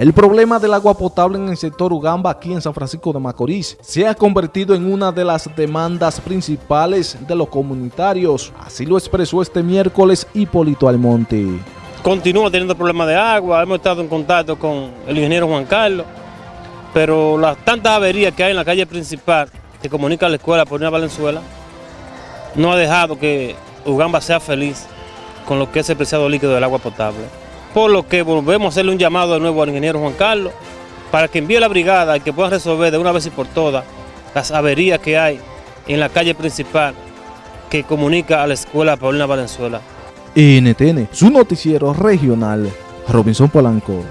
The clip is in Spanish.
El problema del agua potable en el sector Ugamba aquí en San Francisco de Macorís se ha convertido en una de las demandas principales de los comunitarios. Así lo expresó este miércoles Hipólito Almonte. Continúa teniendo problemas de agua, hemos estado en contacto con el ingeniero Juan Carlos, pero las tantas averías que hay en la calle principal que comunica la escuela por una Valenzuela no ha dejado que Ugamba sea feliz con lo que es el preciado líquido del agua potable. Por lo que volvemos a hacerle un llamado de nuevo al ingeniero Juan Carlos para que envíe la brigada y que pueda resolver de una vez y por todas las averías que hay en la calle principal que comunica a la escuela Paulina Valenzuela. NTN, su noticiero regional, Robinson Polanco.